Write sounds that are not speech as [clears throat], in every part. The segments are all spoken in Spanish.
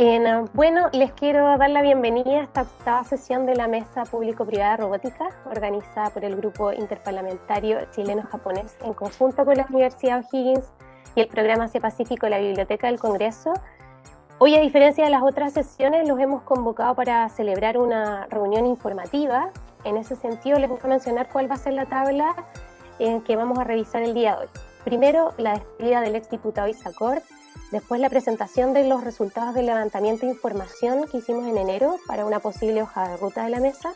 En, bueno, les quiero dar la bienvenida a esta octava sesión de la Mesa Público-Privada Robótica, organizada por el Grupo Interparlamentario Chileno-Japonés, en conjunto con la Universidad O'Higgins y el Programa Asia Pacífico de la Biblioteca del Congreso. Hoy, a diferencia de las otras sesiones, los hemos convocado para celebrar una reunión informativa. En ese sentido, les voy a mencionar cuál va a ser la tabla en que vamos a revisar el día de hoy. Primero, la despedida del exdiputado Isacort, Después la presentación de los resultados del levantamiento de información que hicimos en enero para una posible hoja de ruta de la mesa.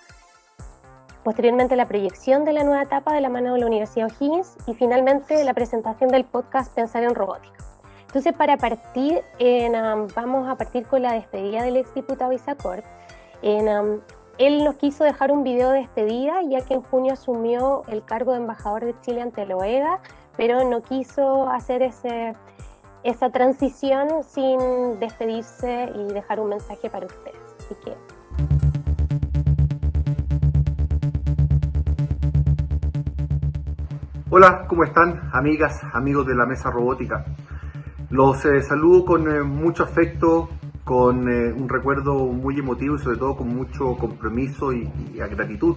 Posteriormente la proyección de la nueva etapa de la mano de la Universidad O'Higgins y finalmente la presentación del podcast Pensar en Robótica. Entonces para partir, um, vamos a partir con la despedida del exdiputado Isacort. Um, él nos quiso dejar un video de despedida ya que en junio asumió el cargo de embajador de Chile ante la OEA, pero no quiso hacer ese esa transición sin despedirse y dejar un mensaje para ustedes. Así que... Hola, ¿cómo están amigas, amigos de la Mesa Robótica? Los eh, saludo con eh, mucho afecto, con eh, un recuerdo muy emotivo y sobre todo con mucho compromiso y, y gratitud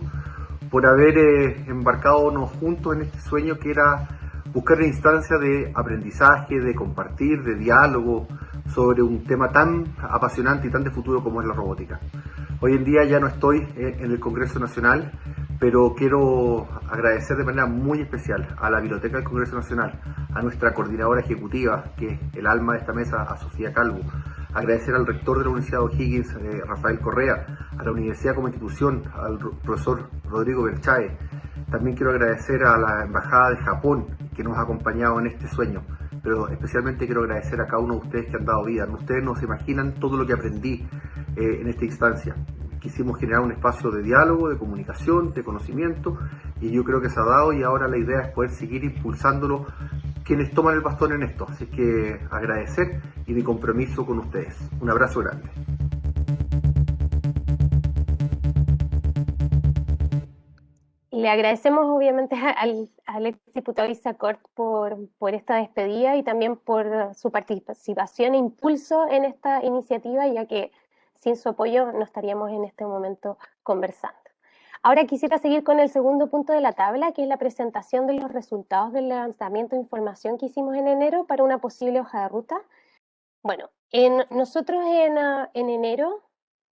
por haber embarcado juntos en este sueño que era buscar la instancia de aprendizaje, de compartir, de diálogo sobre un tema tan apasionante y tan de futuro como es la robótica. Hoy en día ya no estoy en el Congreso Nacional, pero quiero agradecer de manera muy especial a la Biblioteca del Congreso Nacional, a nuestra coordinadora ejecutiva, que es el alma de esta mesa, a Sofía Calvo, agradecer al rector de la Universidad O'Higgins, eh, Rafael Correa, a la Universidad como institución, al profesor Rodrigo Berchae. También quiero agradecer a la Embajada de Japón, que nos ha acompañado en este sueño, pero especialmente quiero agradecer a cada uno de ustedes que han dado vida. Ustedes no se imaginan todo lo que aprendí eh, en esta instancia. Quisimos generar un espacio de diálogo, de comunicación, de conocimiento, y yo creo que se ha dado y ahora la idea es poder seguir impulsándolo quienes toman el bastón en esto. Así que agradecer y mi compromiso con ustedes. Un abrazo grande. Le agradecemos obviamente [laughs] al, al exdiputado Isacort por, por esta despedida y también por su participación e impulso en esta iniciativa, ya que sin su apoyo no estaríamos en este momento conversando. Ahora quisiera seguir con el segundo punto de la tabla, que es la presentación de los resultados del lanzamiento de información que hicimos en enero para una posible hoja de ruta. Bueno, en, nosotros en, en enero,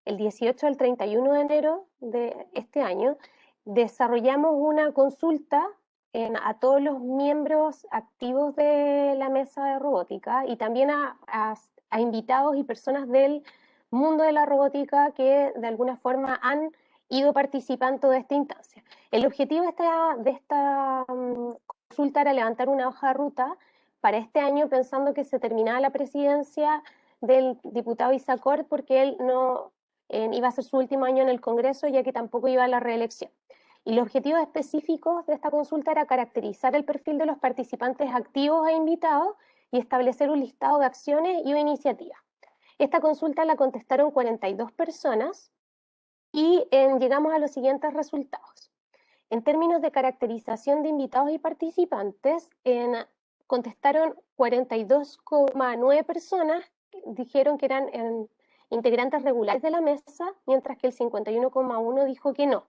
el 18 al 31 de enero de este año, desarrollamos una consulta a todos los miembros activos de la mesa de robótica y también a, invitados y personas del mundo de la robótica que de alguna forma han ido participando de esta instancia. El objetivo de esta, de esta mm, consulta era levantar una hoja de ruta para este año pensando que se terminaba la presidencia del diputado Isacor porque él no iba a ser su último año en el Congreso ya que tampoco iba a la reelección. Y los objetivos específicos de esta consulta era caracterizar el perfil de los participantes activos e invitados y establecer un listado de acciones y iniciativas. Esta consulta la contestaron 42 personas y llegamos a los siguientes resultados. En términos de caracterización de invitados y participantes, contestaron 42,9 personas, dijeron que eran integrantes regulares de la mesa, mientras que el 51,1 dijo que no.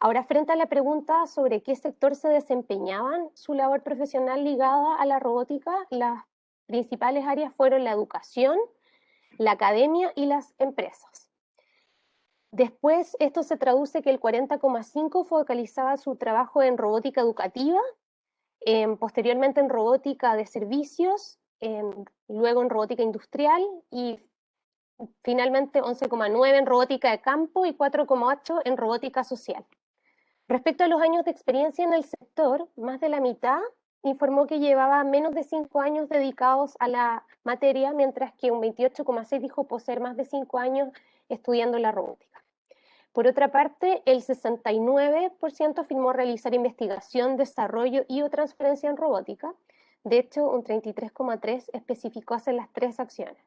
Ahora, frente a la pregunta sobre qué sector se desempeñaban su labor profesional ligada a la robótica, las principales áreas fueron la educación, la academia y las empresas. Después, esto se traduce que el 40,5 focalizaba su trabajo en robótica educativa, posteriormente en robótica de servicios, luego en robótica industrial y finalmente 11,9 en robótica de campo y 4,8 en robótica social. Respecto a los años de experiencia en el sector, más de la mitad informó que llevaba menos de cinco años dedicados a la materia, mientras que un 28,6 dijo poseer más de cinco años estudiando la robótica. Por otra parte, el 69% afirmó realizar investigación, desarrollo y o transferencia en robótica. De hecho, un 33,3 especificó hacer las tres acciones.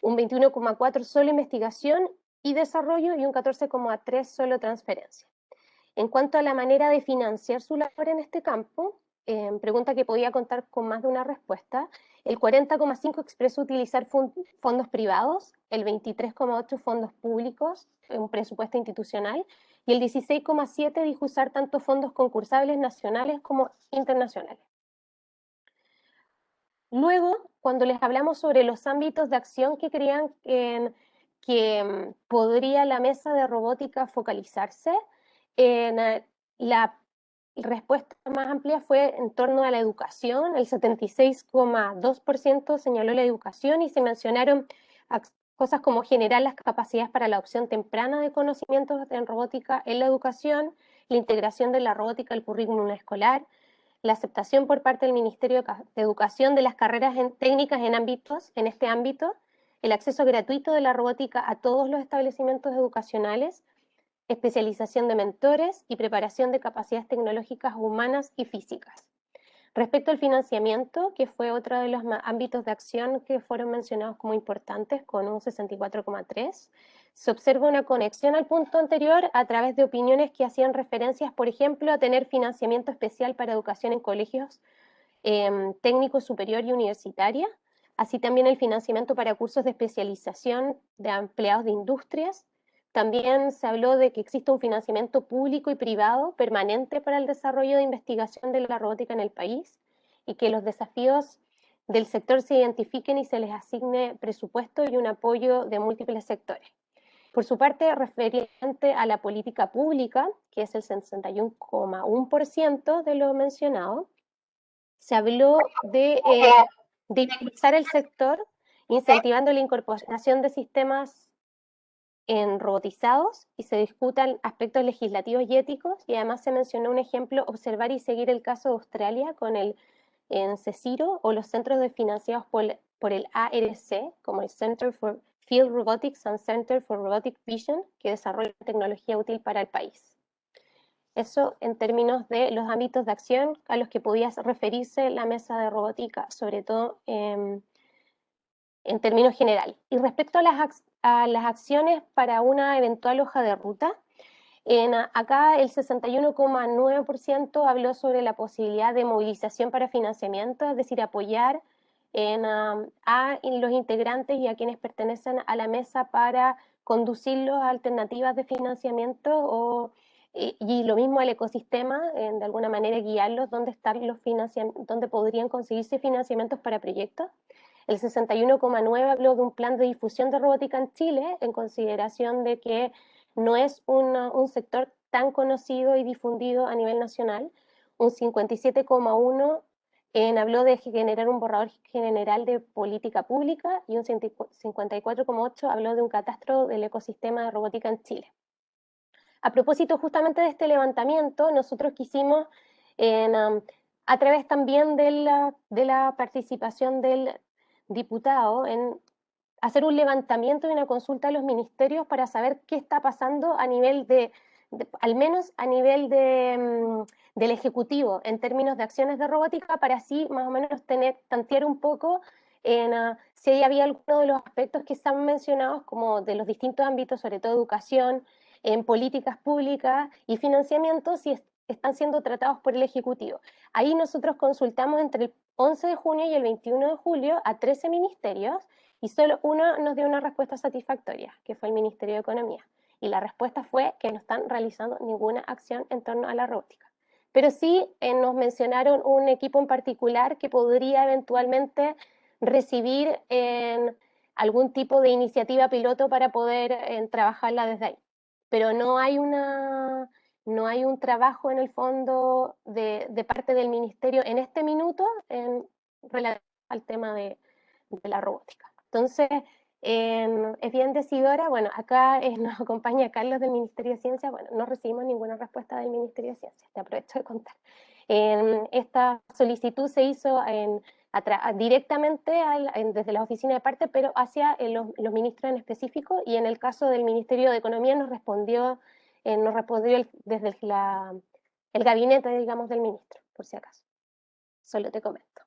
Un 21,4 solo investigación y desarrollo y un 14,3 solo transferencia. En cuanto a la manera de financiar su labor en este campo, em, pregunta que podía contar con más de una respuesta. El 40,5 expresó utilizar fondos privados, el 23,8 fondos públicos, un presupuesto institucional, y el 16,7 dijo usar tanto fondos concursables nacionales como internacionales. Luego, cuando les hablamos sobre los ámbitos de acción que creían que mm, podría la mesa de robótica focalizarse, en eh, la respuesta más amplia fue en torno a la educación, el 76,2% señaló la educación y se mencionaron cosas como generar las capacidades para la adopción temprana de conocimientos en robótica en la educación, la integración de la robótica al currículum escolar, la aceptación por parte del Ministerio de Educación de las carreras técnicas en, ámbitos, en este ámbito, el acceso gratuito de la robótica a todos los establecimientos educacionales, especialización de mentores y preparación de capacidades tecnológicas humanas y físicas. Respecto al financiamiento, que fue otro de los ámbitos de acción que fueron mencionados como importantes, con un 64,3, se observa una conexión al punto anterior a través de opiniones que hacían referencias, por ejemplo, a tener financiamiento especial para educación en colegios eh, superior y universitaria, así también el financiamiento para cursos de especialización de empleados de industrias, también se habló de que existe un financiamiento público y privado permanente para el desarrollo de investigación de la robótica en el país y que los desafíos del sector se identifiquen y se les asigne presupuesto y un apoyo de múltiples sectores. Por su parte, referente a la política pública, que es el 61,1% de lo mencionado, se habló de, eh, impulsar el sector incentivando la incorporación de sistemas en robotizados y se discutan aspectos legislativos y éticos y además se mencionó un ejemplo, observar y seguir el caso de Australia con el en CECIRO o los centros de financiados por, por el ARC, como el Center for Field Robotics and Center for Robotic Vision, que desarrolla tecnología útil para el país. Eso en términos de los ámbitos de acción a los que podía referirse la mesa de robótica, sobre todo en términos generales. Y respecto a las, a las acciones para una eventual hoja de ruta. En, acá el 61,9% habló sobre la posibilidad de movilización para financiamiento, es decir, apoyar en, a los integrantes y a quienes pertenecen a la mesa para conducirlos a alternativas de financiamiento o, y, lo mismo al ecosistema, de alguna manera guiarlos dónde, están los dónde podrían conseguirse financiamientos para proyectos. El 61,9 habló de un plan de difusión de robótica en Chile, en consideración de que no es un sector tan conocido y difundido a nivel nacional. Un 57,1 habló de generar un borrador general de política pública y un 54,8 habló de un catastro del ecosistema de robótica en Chile. A propósito justamente de este levantamiento, nosotros quisimos, um, a través también de la, de la participación del diputado en hacer un levantamiento y una consulta a los ministerios para saber qué está pasando a nivel de, al menos a nivel de, mm, del Ejecutivo, en términos de acciones de robótica, para así más o menos tener, tantear un poco en uh, si había alguno de los aspectos que están mencionados, como de los distintos ámbitos, sobre todo educación, en políticas públicas y financiamiento, si están siendo tratados por el Ejecutivo. Ahí nosotros consultamos entre el 11 de junio y el 21 de julio a 13 ministerios y solo uno nos dio una respuesta satisfactoria, que fue el Ministerio de Economía. Y la respuesta fue que no están realizando ninguna acción en torno a la robótica. Pero sí eh, nos mencionaron un equipo en particular que podría eventualmente recibir en algún tipo de iniciativa piloto para poder trabajarla desde ahí. Pero no hay una no hay un trabajo en el fondo de, parte del ministerio en este minuto en relación al tema de, la robótica. Entonces, es bien decidora, bueno, acá nos [laughs] acompaña Carlos del Ministerio de Ciencia, bueno, no recibimos ninguna respuesta del Ministerio de Ciencia, te aprovecho de contar. esta solicitud se hizo directamente desde la oficina de parte, pero hacia eh, los, los, ministros en específico, y en el caso del Ministerio de Economía nos respondió eh, nos respondió desde el gabinete, digamos, del ministro, por si acaso. Solo te comento.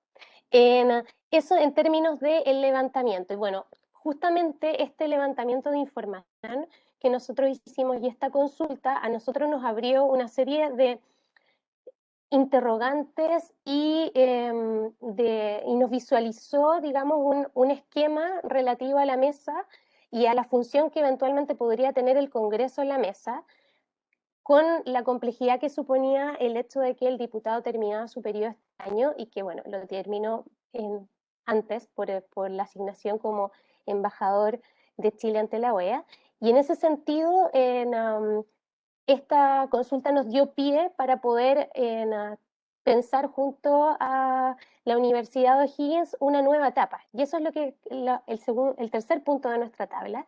En, eso en términos del levantamiento. Y bueno, justamente este levantamiento de información que nosotros hicimos y esta consulta a nosotros nos abrió una serie de interrogantes y, em, de, y nos visualizó, digamos, un, un, esquema relativo a la mesa y a la función que eventualmente podría tener el Congreso en la mesa, con la complejidad que suponía el hecho de que el diputado terminaba su periodo este año y que, bueno, lo terminó antes por, por la asignación como embajador de Chile ante la OEA. Y en ese sentido, en, esta consulta nos dio pie para poder en, pensar junto a la Universidad de O'Higgins una nueva etapa. Y eso es lo que el, el tercer punto de nuestra tabla,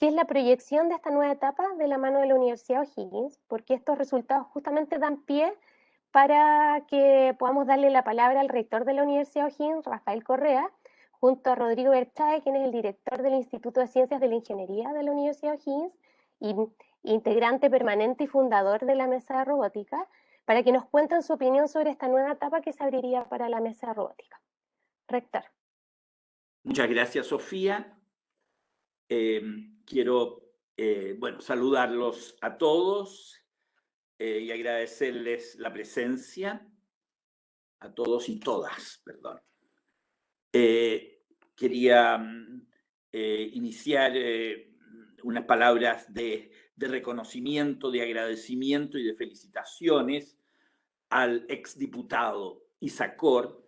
que es la proyección de esta nueva etapa de la mano de la Universidad O'Higgins, porque estos resultados justamente dan pie para que podamos darle la palabra al rector de la Universidad O'Higgins, Rafael Correa, junto a Rodrigo Berchae, quien es el director del Instituto de Ciencias de la Ingeniería de la Universidad O'Higgins y integrante permanente y fundador de la Mesa de Robótica, para que nos cuenten su opinión sobre esta nueva etapa que se abriría para la Mesa de Robótica. Rector. Muchas gracias, Sofía. Eh, quiero, eh, bueno, saludarlos a todos eh, y agradecerles la presencia, a todos y todas, perdón. Eh, quería mm, iniciar unas palabras de, reconocimiento, de agradecimiento y de felicitaciones al exdiputado Isacor.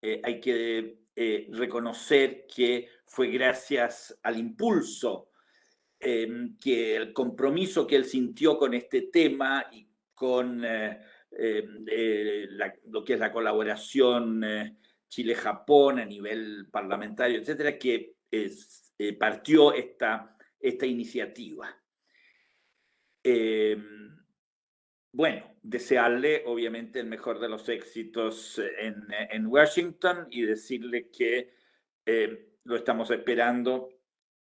hay que reconocer que fue gracias al impulso, em, que el compromiso que él sintió con este tema y con em, lo que es la colaboración Chile-Japón a nivel parlamentario, etcétera, que eh, partió esta, esta iniciativa. Bueno, desearle obviamente el mejor de los éxitos en, en Washington y decirle que em, lo estamos esperando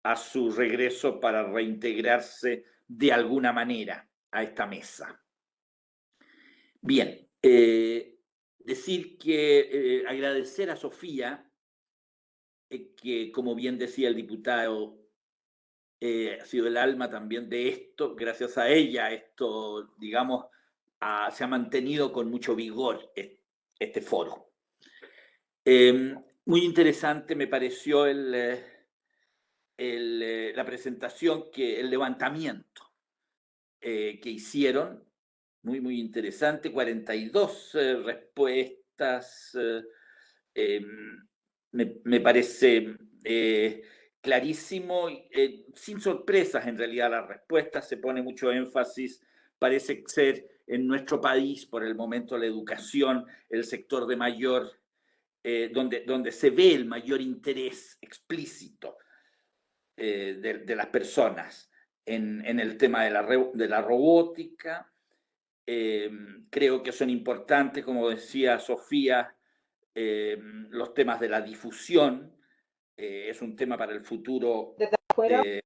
a su regreso para reintegrarse de alguna manera a esta mesa. Bien, eh, decir que eh, agradecer a Sofía, eh, que como bien decía el diputado, eh, ha sido el alma también de esto, gracias a ella esto, digamos, se ha mantenido con mucho vigor este foro. Em, muy interesante me pareció el, la presentación, que, el levantamiento que hicieron muy, muy interesante. 42 eh, respuestas. Eh, em, me, me, parece eh, clarísimo, sin sorpresas en realidad las respuestas, se pone mucho énfasis, parece ser en nuestro país por el momento la educación, el sector de mayor, donde, donde se ve el mayor interés explícito de, de, las personas en, en, el tema de la, de la robótica, Em, creo que son importantes, como decía Sofía, los temas de la difusión. Eh, es un tema para el futuro de,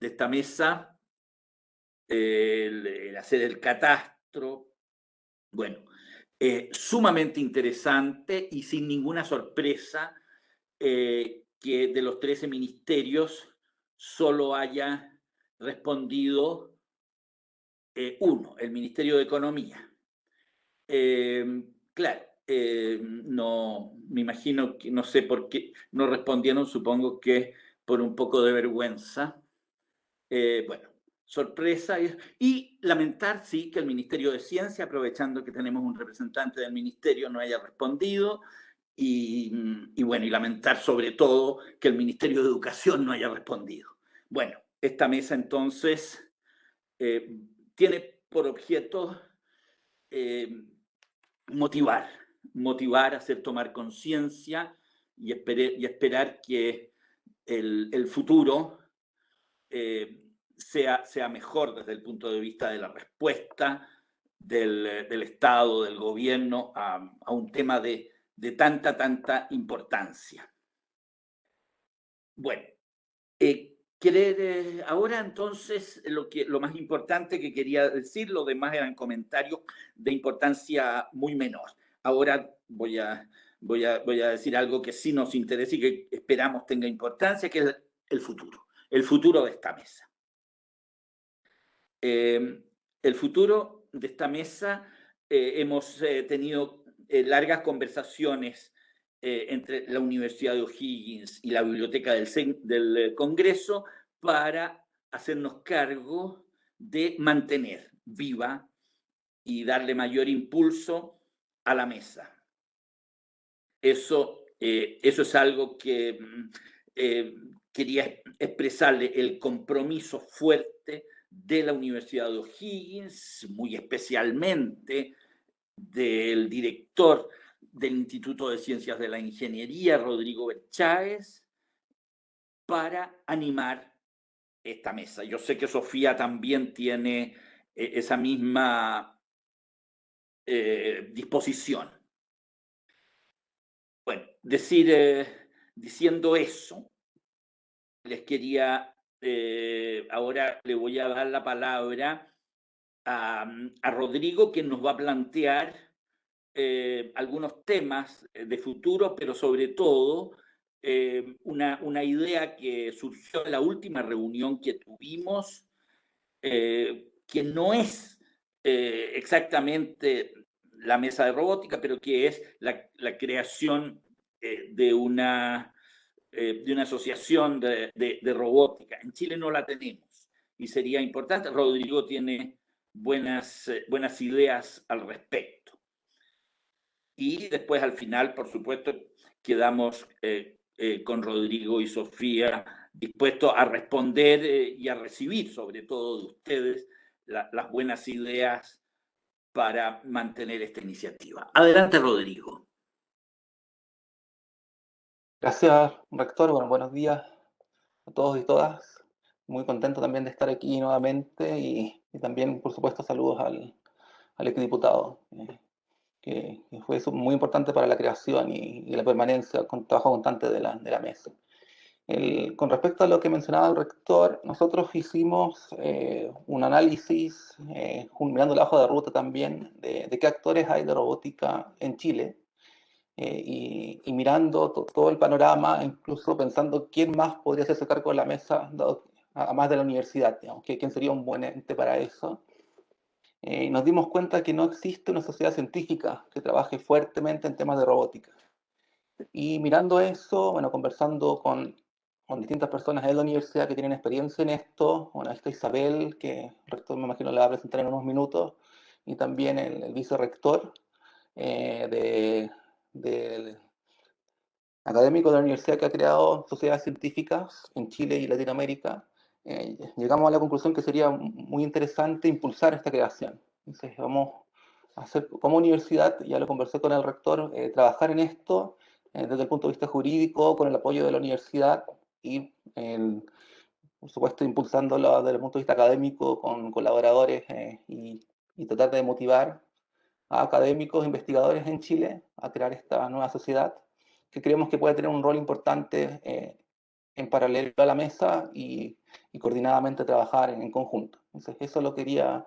esta mesa. El, hacer el catastro. Bueno, eh, sumamente interesante y sin ninguna sorpresa eh, que de los 13 ministerios solo haya respondido eh, uno, el Ministerio de Economía. Em, claro, em, no, me imagino que no sé por qué no respondieron, supongo que por un poco de vergüenza. Bueno, sorpresa y, lamentar, sí, que el Ministerio de Ciencia, aprovechando que tenemos un representante del Ministerio, no haya respondido. Y, bueno, y lamentar sobre todo que el Ministerio de Educación no haya respondido. Bueno, esta mesa entonces eh, tiene por objeto eh, motivar, motivar, hacer tomar conciencia y, y, esperar que el, futuro eh, sea, sea mejor desde el punto de vista de la respuesta del, Estado, del gobierno a, un tema de, de, tanta, tanta importancia. Bueno, eh, Querer, eh, ahora entonces lo, que, lo más importante que quería decir, lo demás eran comentarios de importancia muy menor. Ahora voy a, voy a, voy a decir algo que sí nos interesa y que esperamos tenga importancia, que es el futuro, el futuro de esta mesa. Eh, el futuro de esta mesa hemos tenido largas conversaciones entre la Universidad de O'Higgins y la Biblioteca del, Congreso para hacernos cargo de mantener viva y darle mayor impulso a la mesa. Eso, eh, eso es algo que mm, eh, quería expresarle, el compromiso fuerte de la Universidad de O'Higgins, muy especialmente del director del Instituto de Ciencias de la Ingeniería, Rodrigo Bercháez, para animar esta mesa. Yo sé que Sofía también tiene eh, esa misma eh, disposición. Bueno, eh, diciendo eso, les quería, ahora le voy a dar la palabra a, a Rodrigo, que nos va a plantear algunos temas de futuro, pero sobre todo eh, una, una, idea que surgió en la última reunión que tuvimos, eh, que no es eh, exactamente la mesa de robótica, pero que es la, la creación de, una, de una asociación de, robótica. En Chile no la tenemos y sería importante. Rodrigo tiene buenas, buenas ideas al respecto. Y después al final, por supuesto, quedamos eh, con Rodrigo y Sofía, dispuestos a responder eh, y a recibir, sobre todo de ustedes, las buenas ideas para mantener esta iniciativa. Adelante, Rodrigo. Gracias, rector. Bueno, buenos días a todos y todas. Muy contento también de estar aquí nuevamente y, también, por supuesto, saludos al, al exdiputado. Eh, que, fue muy importante para la creación y, la permanencia, con trabajo constante de la, de mesa. con respecto a lo que mencionaba el rector, nosotros hicimos eh, un análisis, eh, mirando la hoja de ruta también, de, qué actores hay de robótica en Chile, eh, y, mirando todo el panorama, incluso pensando quién más podría hacerse cargo de la mesa, además de la universidad, digamos, quién sería un buen ente para eso. Eh, nos dimos cuenta que no existe una sociedad científica que trabaje fuertemente en temas de robótica. Y mirando eso, bueno, conversando con, con distintas personas de la universidad que tienen experiencia en esto, bueno, está Isabel, que el rector me imagino le va a presentar en unos minutos, y también el, el vicerrector eh, de, de, académico de la universidad que ha creado sociedades científicas en Chile y Latinoamérica, eh, llegamos a la conclusión que sería muy interesante impulsar esta creación. Entonces vamos a hacer como universidad, ya lo conversé con el rector, eh, trabajar en esto eh, desde el punto de vista jurídico, con el apoyo de la universidad y, por supuesto, impulsándolo desde el punto de vista académico con colaboradores y, y, tratar de motivar a académicos, investigadores en Chile a crear esta nueva sociedad que creemos que puede tener un rol importante en paralelo a la mesa y, coordinadamente trabajar en, conjunto. Entonces, eso lo quería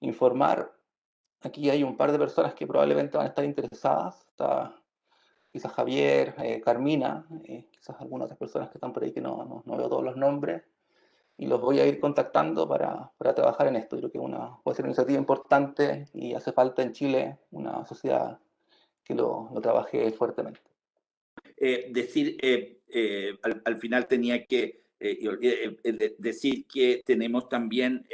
informar. Aquí hay un par de personas que probablemente van a estar interesadas. Está quizás Javier, eh, Carmina, eh, quizás algunas otras personas que están por ahí que no, no, veo todos los nombres. Y los voy a ir contactando para, para trabajar en esto. Creo que una, puede ser una iniciativa importante y hace falta en Chile una sociedad que lo, lo trabaje fuertemente. Eh, decir, eh, eh, al, final tenía que decir que tenemos también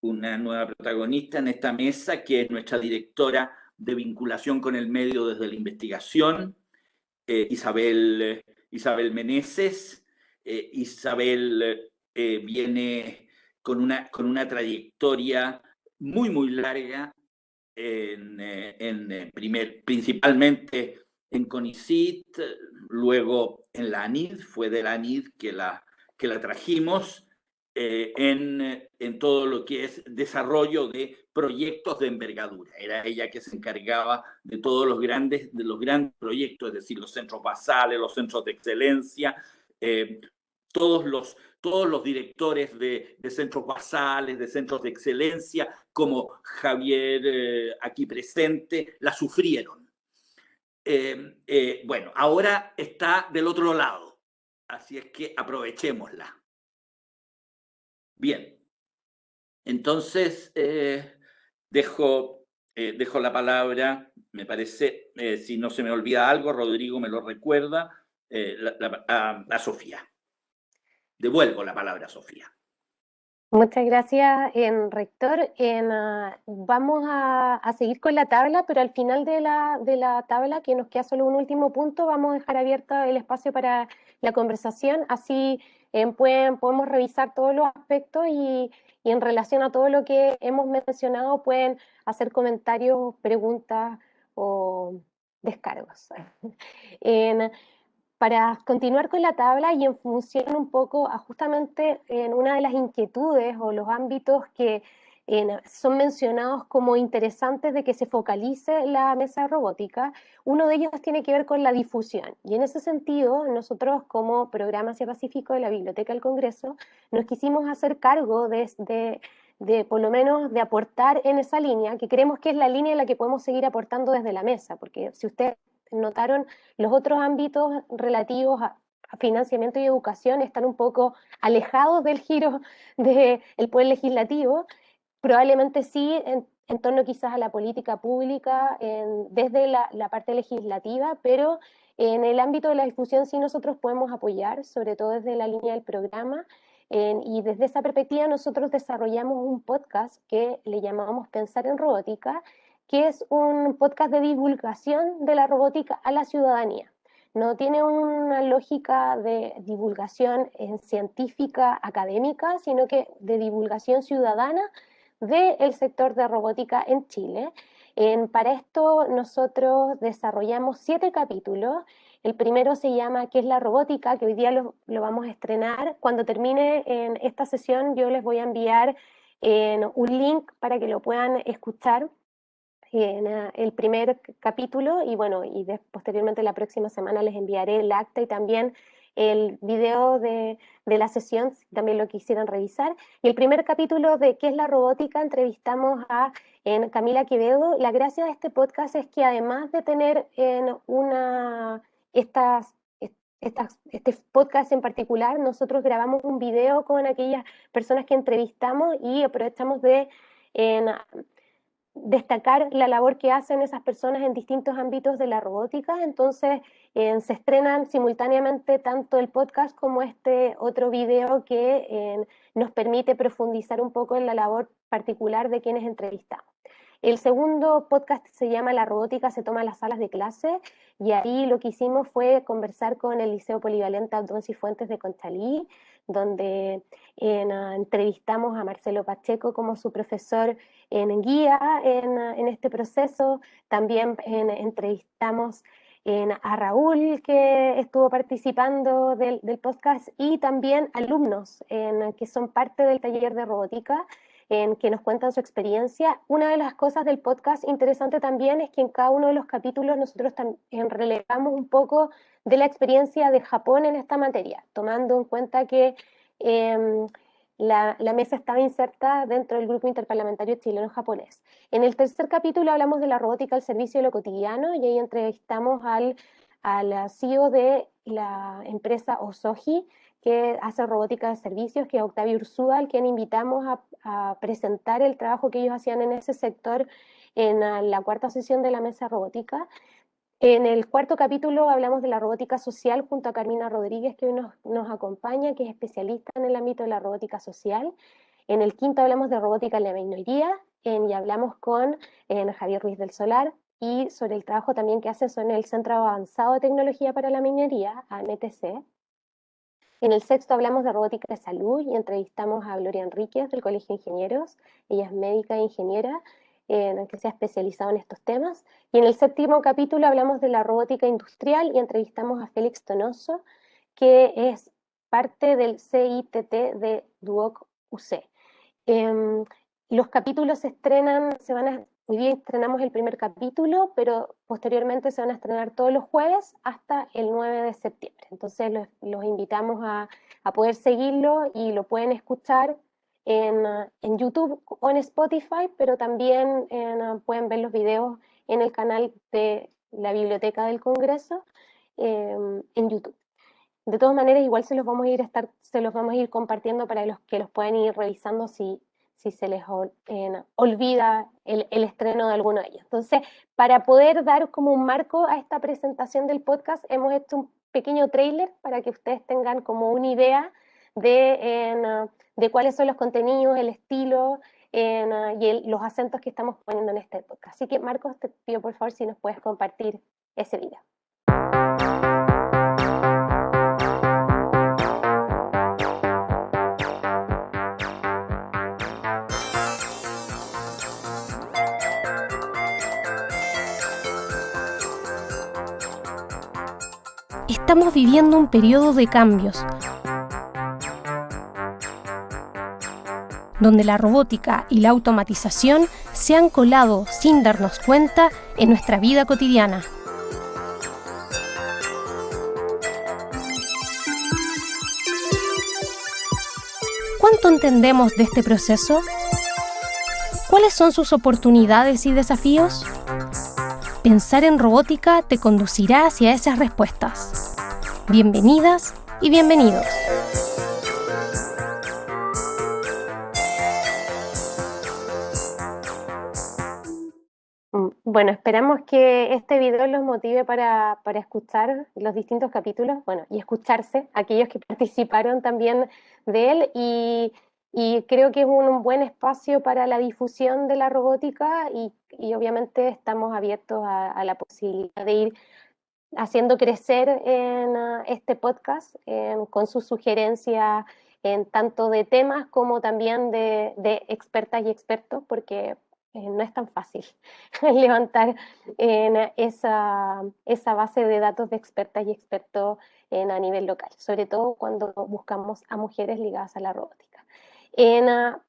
una nueva protagonista en esta mesa, que es nuestra directora de vinculación con el medio desde la investigación, Isabel, Isabel Meneses. Isabel viene con una, con una trayectoria muy, muy larga en, en primer, principalmente en CONICIT, luego en la ANID, fue de la ANID que la, que la trajimos, eh, en, en, todo lo que es desarrollo de proyectos de envergadura. Era ella que se encargaba de todos los grandes, de los grandes proyectos, es decir, los centros basales, los centros de excelencia, eh, todos, los, todos los directores de, centros basales, de centros de excelencia, como Javier eh, aquí presente, la sufrieron eh, eh, bueno, ahora está del otro lado, así es que aprovechémosla. Bien, entonces dejo dejo la palabra, me parece, si no se me olvida algo, Rodrigo me lo recuerda, a, Sofía. Devuelvo la palabra a Sofía. Muchas gracias, rector. Ah, vamos a, seguir con la tabla, pero al final de la, tabla, que nos queda solo un último punto, vamos a dejar abierto el espacio para la conversación, así pueden, podemos revisar todos los aspectos y en relación a todo lo que hemos mencionado pueden hacer comentarios, preguntas o descargos. [laughs] para continuar con la tabla y en función un poco a justamente en una de las inquietudes o los ámbitos que son mencionados como interesantes de que se focalice la mesa robótica. Uno de ellos tiene que ver con la difusión. Y en ese sentido, nosotros como Programa Asia Pacífico de la Biblioteca del Congreso, nos quisimos hacer cargo de, por lo menos, de aportar en esa línea, que creemos que es la línea en la que podemos seguir aportando desde la mesa, porque si ustedes notaron, los otros ámbitos relativos a, financiamiento y educación están un poco alejados del giro [laughs] del poder legislativo, Probablemente sí, en, torno quizás a la política pública desde la, parte legislativa, pero en el ámbito de la difusión sí nosotros podemos apoyar, sobre todo desde la línea del programa, y desde esa perspectiva nosotros desarrollamos un podcast que le llamamos Pensar en Robótica, que es un podcast de divulgación de la robótica a la ciudadanía. No tiene una lógica de divulgación científica académica, sino que de divulgación ciudadana del sector de robótica en Chile. para esto nosotros desarrollamos siete capítulos. El primero se llama ¿Qué es la robótica? que hoy día lo, vamos a estrenar. Cuando termine en esta sesión yo les voy a enviar un link para que lo puedan escuchar en el primer capítulo y bueno, y posteriormente la próxima semana les enviaré el acta y también el video de, la sesión, también lo quisieran revisar. Y el primer capítulo de ¿Qué es la robótica? entrevistamos a en Camila Quevedo. La gracia de este podcast es que además de tener en una, estas, este podcast en particular, nosotros grabamos un video con aquellas personas que entrevistamos y aprovechamos de en, destacar la labor que hacen esas personas en distintos ámbitos de la robótica. Entonces, eh, se estrenan simultáneamente tanto el podcast como este otro video que eh, nos permite profundizar un poco en la labor particular de quienes entrevistamos. El segundo podcast se llama La robótica se toma las salas de clase y ahí lo que hicimos fue conversar con el Liceo Polivalente Abdón Fuentes de Conchalí, donde ah, entrevistamos a Marcelo Pacheco como su profesor en guía en, este proceso. También entrevistamos a Raúl, que estuvo participando del, del, podcast, y también alumnos que son parte del taller de robótica en que nos cuentan su experiencia. Una de las cosas del podcast interesante también es que en cada uno de los capítulos nosotros también relevamos un poco de la experiencia de Japón en esta materia, tomando en cuenta que em, la, la, mesa estaba inserta dentro del grupo interparlamentario chileno-japonés. En el tercer capítulo hablamos de la robótica al servicio de lo cotidiano y ahí entrevistamos al, al CEO de la empresa Osoji, que hace robótica de servicios, que es Octavio Ursúa, al quien invitamos a, presentar el trabajo que ellos hacían en ese sector en la cuarta sesión de la mesa robótica. En el cuarto capítulo hablamos de la robótica social junto a Carmina Rodríguez, que hoy nos, nos acompaña, que es especialista en el ámbito de la robótica social. En el quinto hablamos de robótica en la minería y hablamos con Javier Ruiz del Solar y sobre el trabajo también que hacen en el Centro Avanzado de Tecnología para la Minería, AMTC. En el sexto hablamos de robótica de salud y entrevistamos a Gloria Enríquez del Colegio de Ingenieros. Ella es médica e ingeniera en que se ha especializado en estos temas. Y en el séptimo capítulo hablamos de la robótica industrial y entrevistamos a Félix Tonoso, que es parte del CITT de Duoc UC. Em, los capítulos se estrenan, se van a Hoy día estrenamos el primer capítulo, pero posteriormente se van a estrenar todos los jueves hasta el 9 de septiembre. Entonces los, invitamos a, poder seguirlo y lo pueden escuchar en, YouTube o en Spotify, pero también pueden ver los videos en el canal de la Biblioteca del Congreso em, en YouTube. De todas maneras, igual se los vamos a ir estar, se los vamos a ir compartiendo para los que los puedan ir revisando si, si se les olvida el, estreno de alguno de ellos. Entonces, para poder dar como un marco a esta presentación del podcast, hemos hecho un pequeño trailer para que ustedes tengan como una idea de, de cuáles son los contenidos, el estilo y los acentos que estamos poniendo en este podcast. Así que, Marcos, te pido por favor si nos puedes compartir ese video. Estamos viviendo un periodo de cambios, donde la robótica y la automatización se han colado sin darnos cuenta en nuestra vida cotidiana. ¿Cuánto entendemos de este proceso? ¿Cuáles son sus oportunidades y desafíos? Pensar en robótica te conducirá hacia esas respuestas. Bienvenidas y bienvenidos. Mm, bueno, esperamos que este video los motive para, escuchar los distintos capítulos, bueno, y escucharse, aquellos que [laughs] participaron también de él, y, creo que es un, buen espacio para la difusión de la robótica y, obviamente estamos abiertos a la posibilidad de ir haciendo crecer en ah, este podcast con sus sugerencias en tanto de temas como también de, expertas y expertos, porque eh, no es tan fácil [laughs] levantar en esa, esa, base de datos de expertas y expertos en, a nivel local, sobre todo cuando buscamos a mujeres ligadas a la robótica. Ah,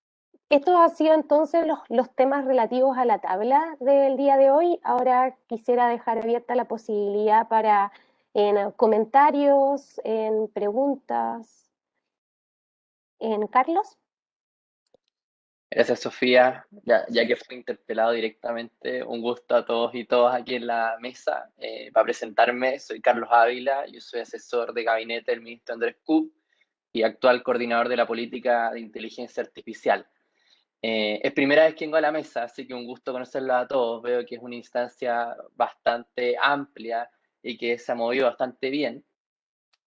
estos han sido entonces los, temas relativos a la tabla del día de hoy. Ahora quisiera dejar abierta la posibilidad para en comentarios, en preguntas. En Carlos. Gracias, Sofía. Ya, que fue interpelado directamente, un gusto a todos y todas aquí en la mesa. Eh, para presentarme, soy Carlos Ávila, yo soy asesor de gabinete del ministro Andrés Cub y actual coordinador de la política de inteligencia artificial. Eh, es primera vez que vengo a la mesa, así que un gusto conocerla a todos. Veo que es una instancia bastante amplia y que se ha movido bastante bien.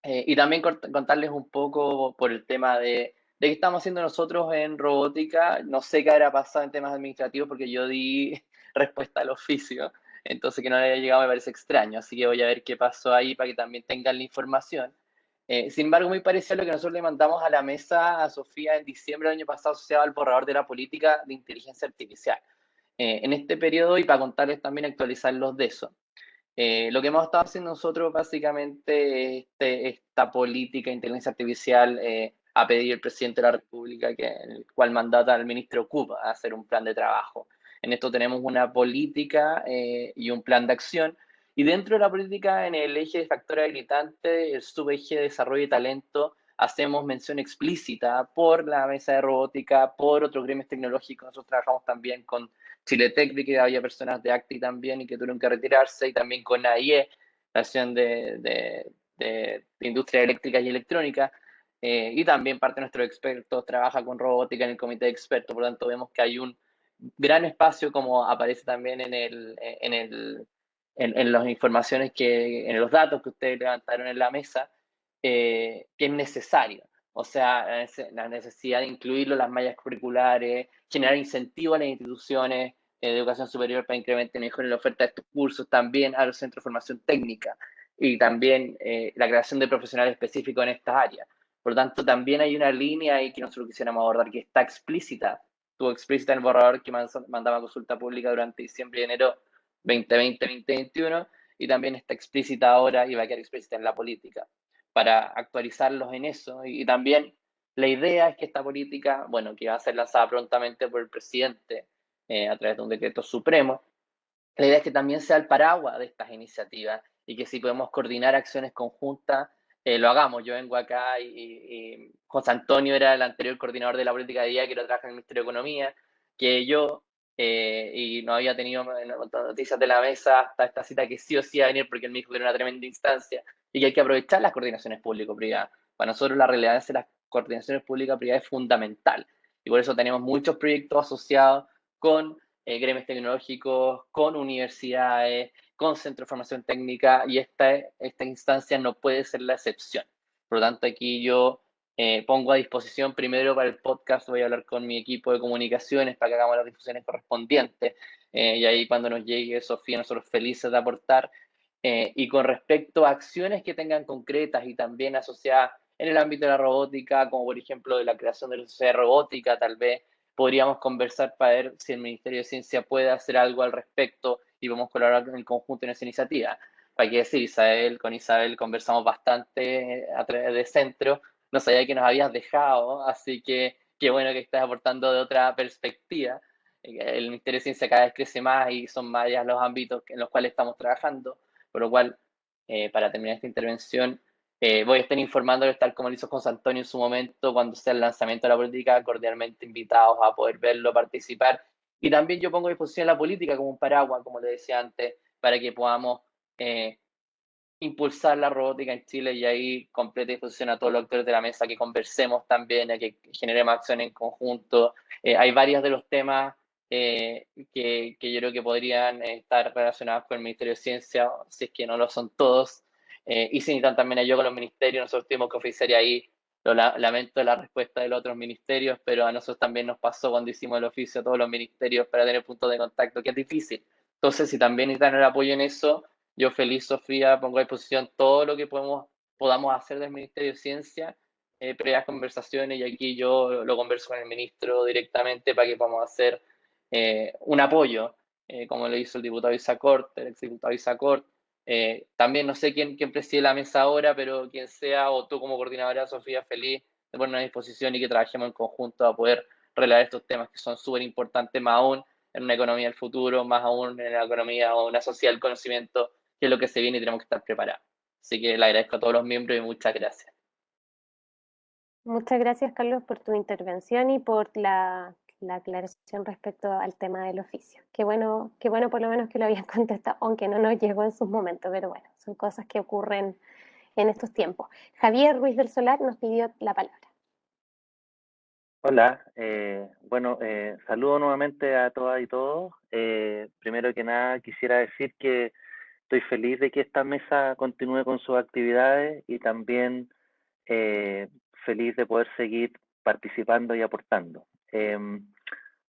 Eh, y también contarles un poco por el tema de, de qué estamos haciendo nosotros en robótica. No sé qué habrá pasado en temas administrativos porque yo di [laughs] respuesta al oficio, entonces que no haya llegado me parece extraño. Así que voy a ver qué pasó ahí para que también tengan la información. Eh, sin embargo, muy parecido a lo que nosotros le mandamos a la mesa a Sofía en diciembre del año pasado asociado al borrador de la política de inteligencia artificial. Eh, en este periodo, y para contarles también actualizarlos de eso, eh, lo que hemos estado haciendo nosotros básicamente este, esta política de inteligencia artificial a pedir el presidente de la República, que, el cual mandata al ministro Cuba a hacer un plan de trabajo. En esto tenemos una política y un plan de acción y dentro de la política, en el eje de factor habilitante, el subeje de desarrollo y talento, hacemos mención explícita por la mesa de robótica, por otros gremios tecnológicos. Nosotros trabajamos también con Chile Tech, que había personas de ACTI también y que tuvieron que retirarse, y también con AIE, la Asociación de, de, de, Industria Eléctrica y Electrónica. Eh, y también parte de nuestros expertos trabaja con robótica en el comité de expertos. Por lo tanto, vemos que hay un gran espacio, como aparece también en el, en el en, las informaciones que, en los datos que ustedes levantaron en la mesa, eh, que es necesario. O sea, la necesidad de incluirlo en las mallas curriculares, generar incentivos a las instituciones eh, de educación superior para incrementar mejor la oferta de estos cursos, también a los centros de formación técnica y también eh, la creación de profesionales específicos en estas áreas. Por lo tanto, también hay una línea ahí que nosotros quisiéramos abordar que está explícita, estuvo explícita en el borrador que mandaba consulta pública durante diciembre y enero 2020-2021 y también está explícita ahora y va a quedar explícita en la política para actualizarlos en eso. Y, también la idea es que esta política, bueno, que va a ser lanzada prontamente por el presidente eh, a través de un decreto supremo, la idea es que también sea el paraguas de estas iniciativas y que si podemos coordinar acciones conjuntas, eh, lo hagamos. Yo vengo acá y, y, José Antonio era el anterior coordinador de la política de día que lo trabaja en el Ministerio de Economía, que yo eh, y no había tenido noticias de la mesa hasta esta cita que sí o sí iba a venir porque él me dijo que era una tremenda instancia y que hay que aprovechar las coordinaciones público-privadas. Para nosotros la relevancia de las coordinaciones público-privadas es fundamental Y por eso tenemos muchos proyectos asociados con eh, gremios tecnológicos, con universidades, con centros de formación técnica y esta, esta instancia no puede ser la excepción. Por lo tanto, aquí yo eh, pongo a disposición primero para el podcast, voy a hablar con mi equipo de comunicaciones para que hagamos las difusiones correspondientes eh, y ahí cuando nos llegue Sofía, nosotros felices de aportar. Eh, y con respecto a acciones que tengan concretas y también asociadas en el ámbito de la robótica, como por ejemplo de la creación de la sociedad robótica, tal vez podríamos conversar para ver si el Ministerio de Ciencia puede hacer algo al respecto y vamos a colaborar en el conjunto en esa iniciativa. Para qué decir, Isabel, con Isabel conversamos bastante a través de centro, no sabía que nos habías dejado, así que qué bueno que estás aportando de otra perspectiva. El Ministerio de Ciencia cada vez crece más y son más los ámbitos en los cuales estamos trabajando, por lo cual, eh, para terminar esta intervención, eh, voy a estar informándoles tal como lo hizo José Antonio en su momento, cuando sea el lanzamiento de la política, cordialmente invitados a poder verlo, participar. Y también yo pongo a disposición la política como un paraguas, como le decía antes, para que podamos eh, impulsar la robótica en Chile y ahí completa disposición a todos los actores de la mesa que conversemos también, a que generemos acción en conjunto. Eh, hay varios de los temas que, que, yo creo que podrían estar relacionados con el Ministerio de Ciencia, si es que no lo son todos. Eh, y si también ayudó con los ministerios, nosotros tuvimos que oficiar ahí, lo lamento la respuesta de los otros ministerios, pero a nosotros también nos pasó cuando hicimos el oficio a todos los ministerios para tener puntos de contacto, que es difícil. Entonces, si también necesitan el apoyo en eso, yo feliz, Sofía, pongo a disposición todo lo que podemos, podamos hacer del Ministerio de Ciencia, eh, previas conversaciones, y aquí yo lo converso con el ministro directamente para que podamos hacer eh, un apoyo, eh, como lo hizo el diputado Isacort, el exdiputado Isacort, eh, también no sé quién, quién preside la mesa ahora, pero quien sea, o tú como coordinadora, Sofía, feliz de ponernos a disposición y que trabajemos en conjunto a poder relatar estos temas que son súper importantes, más aún en una economía del futuro, más aún en la economía o una sociedad del conocimiento, que es lo que se viene y tenemos que estar preparados. Así que le agradezco a todos los miembros y muchas gracias. Muchas gracias, Carlos, por tu intervención y por la la aclaración respecto al tema del oficio. Qué bueno, qué bueno por lo menos que lo habían [laughs] contestado, aunque no nos llegó en sus momentos, pero bueno, son cosas que ocurren en estos tiempos. Javier Ruiz del Solar nos pidió la palabra. Hola, eh, bueno, eh, saludo nuevamente a todas y todos. Eh, primero que nada, quisiera decir que estoy feliz de que esta mesa continúe con sus actividades y también feliz de poder seguir participando y aportando. Em,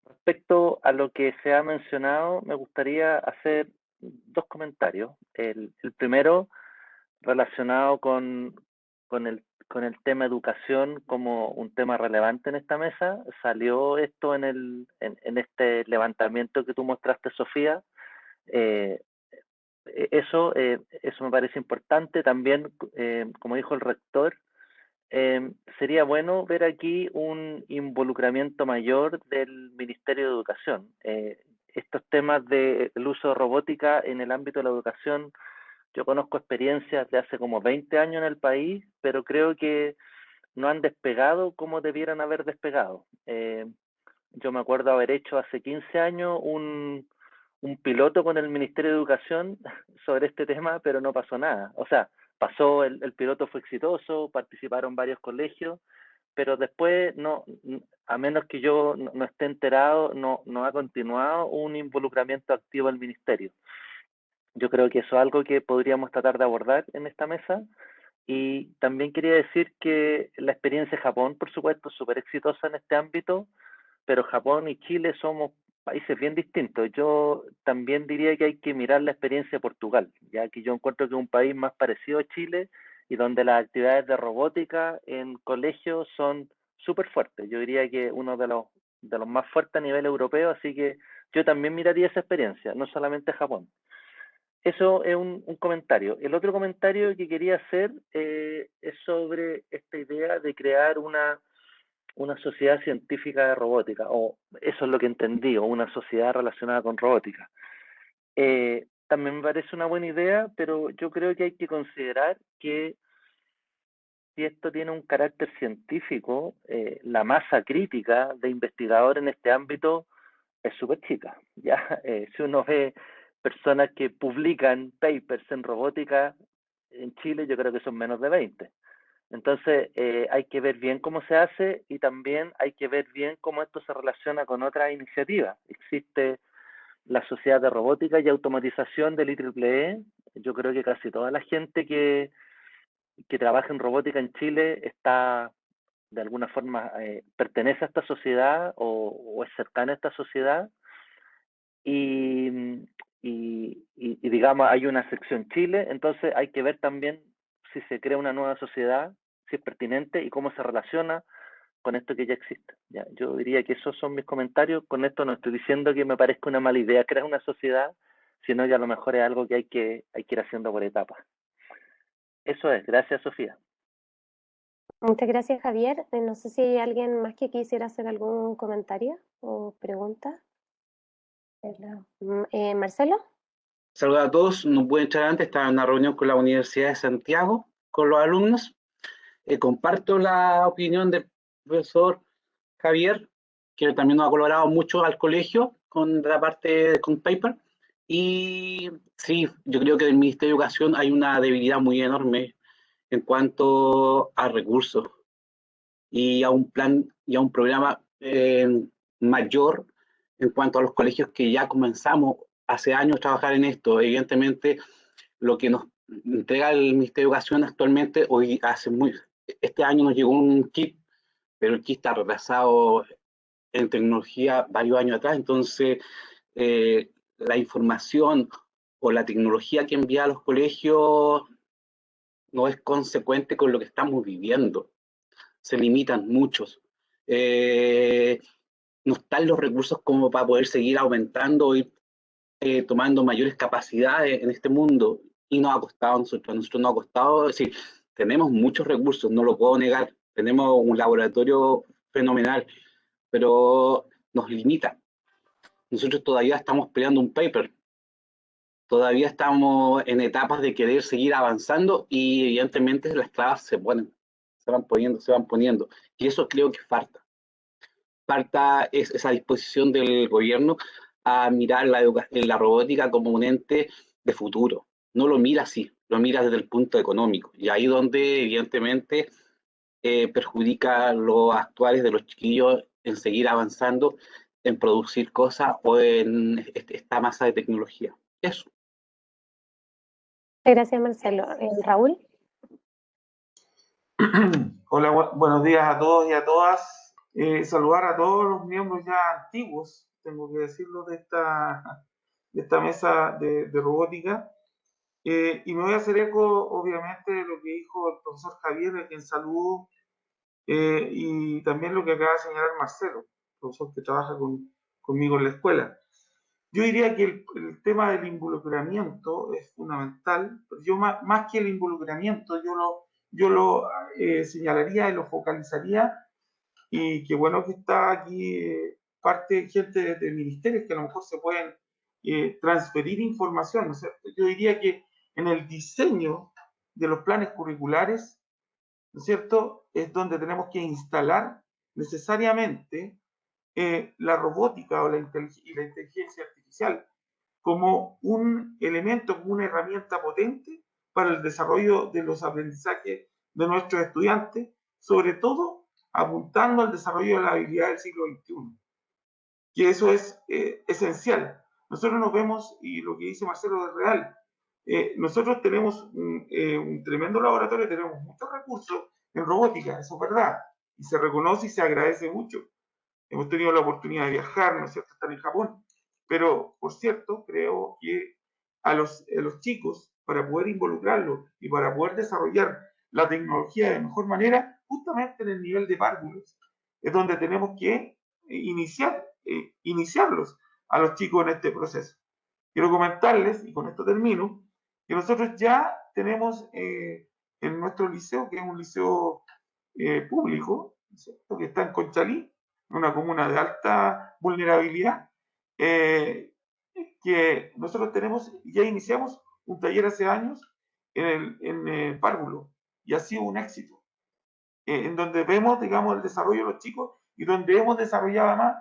respecto a lo que se ha mencionado, me gustaría hacer dos comentarios. El, primero, relacionado con, el, tema educación como un tema relevante en esta mesa. Salió esto en, el, en, este levantamiento que tú mostraste, Sofía. Eh, eso, eh, eso me parece importante. También, eh, como dijo el rector, Em, sería bueno ver aquí un involucramiento mayor del Ministerio de Educación. Eh, estos temas del uso de robótica en el ámbito de la educación, yo conozco experiencias de hace como 20 años en el país, pero creo que no han despegado como debieran haber despegado. Eh, yo me acuerdo haber hecho hace 15 años un, un piloto con el Ministerio de Educación [laughs] sobre este tema, pero no pasó nada. O sea, pasó, el, el piloto fue exitoso, participaron varios colegios, pero después, no, a menos que yo no, esté enterado, no, no ha continuado un involucramiento activo del ministerio. Yo creo que eso es algo que podríamos tratar de abordar en esta mesa. Y también quería decir que la experiencia de Japón, por supuesto, es súper exitosa en este ámbito, pero Japón y Chile somos países bien distintos. Yo también diría que hay que mirar la experiencia de Portugal, ya que yo encuentro que es un país más parecido a Chile y donde las actividades de robótica en colegios son súper fuertes. Yo diría que uno de los, de los más fuertes a nivel europeo, así que yo también miraría esa experiencia, no solamente Japón. Eso es un, comentario. El otro comentario que quería hacer eh, es sobre esta idea de crear una una sociedad científica de robótica, o eso es lo que entendí, o una sociedad relacionada con robótica. Eh, también me parece una buena idea, pero yo creo que hay que considerar que si esto tiene un carácter científico, eh, la masa crítica de investigadores en este ámbito es súper chica. [laughs] ¿ya? Eh, si uno ve personas que publican papers en robótica en Chile, yo creo que son menos de 20. Entonces eh, hay que ver bien cómo se hace y también hay que ver bien cómo esto se relaciona con otras iniciativas. Existe la Sociedad de Robótica y Automatización del IEEE. Yo creo que casi toda la gente que, que trabaja en robótica en Chile está de alguna forma eh, pertenece a esta sociedad o, es cercana a esta sociedad y, y, y, digamos hay una sección Chile, entonces hay que ver también si se crea una nueva sociedad, si es pertinente y cómo se relaciona con esto que ya existe. Yo diría que esos son mis comentarios. Con esto no estoy diciendo que me parezca una mala idea crear una sociedad, sino que a lo mejor es algo que hay que, hay que ir haciendo por etapas. Eso es. Gracias, Sofía. Muchas gracias, Javier. Eh, no sé si hay alguien más que quisiera hacer algún comentario o pregunta. Eh, Marcelo. Saludos a todos. No pude entrar antes, estaba en una reunión con la Universidad de Santiago, con los alumnos. Eh, comparto la opinión del profesor Javier, que también nos ha colaborado mucho al colegio con la parte con paper. Y sí, yo creo que en el Ministerio de Educación hay una debilidad muy enorme en cuanto a recursos y a un plan y a un programa eh, mayor en cuanto a los colegios que ya comenzamos hace años trabajar en esto. Evidentemente, lo que nos entrega el Ministerio de Educación actualmente, hoy hace muy, este año nos llegó un kit, pero el kit está retrasado en tecnología varios años atrás, entonces eh, la información o la tecnología que envía a los colegios no es consecuente con lo que estamos viviendo. Se limitan muchos. Eh, no están los recursos como para poder seguir aumentando y eh, tomando mayores capacidades en este mundo. Y nos ha costado a nosotros, a nosotros nos ha costado, decir, tenemos muchos recursos, no lo puedo negar, tenemos un laboratorio fenomenal, pero nos limita. Nosotros todavía estamos peleando un paper, todavía estamos en etapas de querer seguir avanzando y evidentemente las trabas se ponen, se van poniendo, se van poniendo. Y eso creo que falta. Falta esa disposición del gobierno a mirar la, la robótica como un ente de futuro. No lo mira así, lo mira desde el punto económico. Y ahí donde evidentemente eh, perjudica los actuales de los chiquillos en seguir avanzando, en producir cosas o en esta masa de tecnología. Eso. Gracias, Marcelo. Eh, Raúl. [clears throat] Hola, buenos días a todos y a todas. Eh, saludar a todos los miembros ya antiguos, tengo que decirlo, de esta, de esta mesa de, robótica. Eh, y me voy a hacer eco, obviamente, de lo que dijo el profesor Javier, a quien saludo, y también lo que acaba de señalar Marcelo, profesor que trabaja conmigo en la escuela. Yo diría que el, tema del involucramiento es fundamental. Yo más, más, que el involucramiento, yo lo, yo lo eh, señalaría y lo focalizaría. Y qué bueno que está aquí eh, parte, gente de, ministerios que a lo mejor se pueden eh, transferir información. Yo diría que en el diseño de los planes curriculares, ¿no es cierto?, es donde tenemos que instalar necesariamente la robótica o la, y la inteligencia artificial como un elemento, como una herramienta potente para el desarrollo de los aprendizajes de nuestros estudiantes, sobre todo apuntando al desarrollo de la habilidad del siglo XXI, que eso es eh, esencial. Nosotros nos vemos, y lo que dice Marcelo es real, eh, nosotros tenemos un, eh, un, tremendo laboratorio, tenemos muchos recursos en robótica, eso es verdad, y se reconoce y se agradece mucho. Hemos tenido la oportunidad de viajar, ¿no es cierto?, estar en Japón, pero, por cierto, creo que a los, los chicos, para poder involucrarlos y para poder desarrollar la tecnología de mejor manera, justamente en el nivel de párvulos, es donde tenemos que iniciar, eh, iniciarlos a los chicos en este proceso. Quiero comentarles, y con esto termino, que nosotros ya tenemos eh, en nuestro liceo, que es un liceo eh, público, que está en Conchalí, una comuna de alta vulnerabilidad, eh, que nosotros tenemos, ya iniciamos un taller hace años en el, en el párvulo y ha sido un éxito, eh, en donde vemos, digamos, el desarrollo de los chicos y donde hemos desarrollado además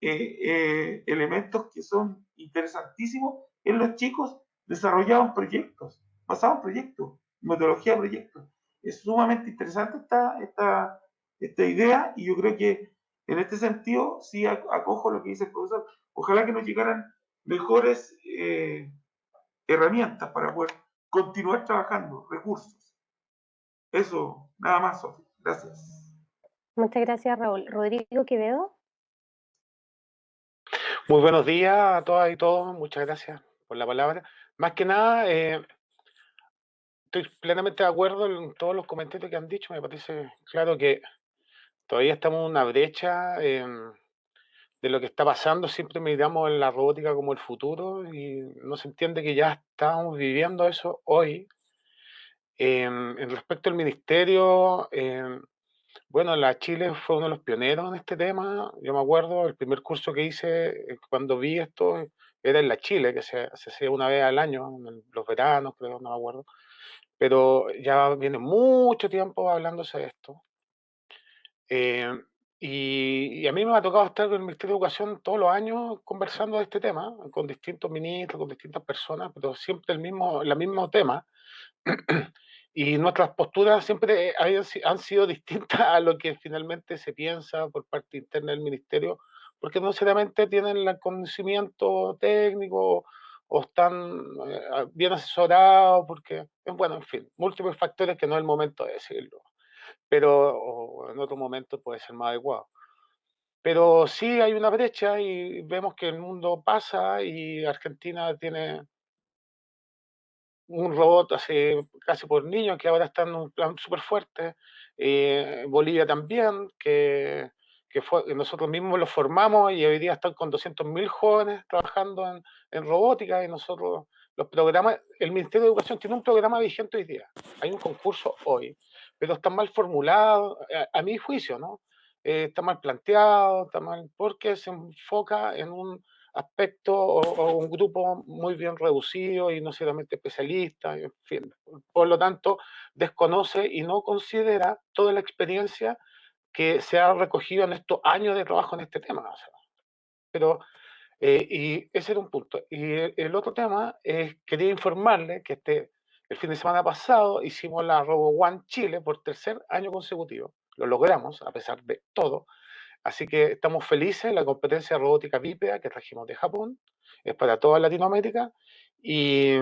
eh, elementos que son interesantísimos en los chicos desarrollados proyectos, basados en proyectos, metodología de proyectos. es sumamente interesante esta, esta, esta idea y yo creo que en este sentido sí acojo lo que dice el profesor. Ojalá que nos llegaran mejores eh, herramientas para poder continuar trabajando, recursos. Eso, nada más, Sofía. Gracias. Muchas gracias, Raúl. Rodrigo Quevedo. Muy buenos días a todas y todos. Muchas gracias por la palabra. Más que nada, eh, estoy plenamente de acuerdo en todos los comentarios que han dicho. Me parece claro que todavía estamos en una brecha em, de lo que está pasando. Siempre miramos en la robótica como el futuro y no se entiende que ya estamos viviendo eso hoy. Em, en respecto al ministerio, em, bueno, la Chile fue uno de los pioneros en este tema. Yo me acuerdo, el primer curso que hice eh, cuando vi esto era en la Chile, que se, hacía una vez al año, en los veranos, creo, no me acuerdo. Pero ya viene mucho tiempo hablándose de esto. Eh, y, a mí me ha tocado estar con el Ministerio de Educación todos los años conversando de este tema, con distintos ministros, con distintas personas, pero siempre el mismo, el mismo tema. [clears throat] y nuestras posturas siempre han sido distintas a lo que finalmente se piensa por parte interna del Ministerio, porque no necesariamente tienen el conocimiento técnico o están eh, bien asesorados, porque, bueno, en fin, múltiples factores que no es el momento de decirlo pero en otro momento puede ser más adecuado. Pero sí hay una brecha y vemos que el mundo pasa y Argentina tiene un robot así, casi por niños que ahora está en un plan súper fuerte. Eh, Bolivia también, que, que fue, nosotros mismos lo formamos y hoy día están con 200.000 jóvenes trabajando en, en robótica y nosotros los programas, el Ministerio de Educación tiene un programa vigente hoy día, hay un concurso hoy pero está mal formulado, a, mi juicio, ¿no? Eh, está mal planteado, está mal, porque se enfoca en un aspecto o, un grupo muy bien reducido y no solamente especialista, en fin. Por lo tanto, desconoce y no considera toda la experiencia que se ha recogido en estos años de trabajo en este tema. pero, eh, y ese era un punto. Y el, otro tema es, quería informarle que este el fin de semana pasado hicimos la Robo One Chile por tercer año consecutivo. Lo logramos a pesar de todo. Así que estamos felices. La competencia robótica bípeda que trajimos de Japón es para toda Latinoamérica. Y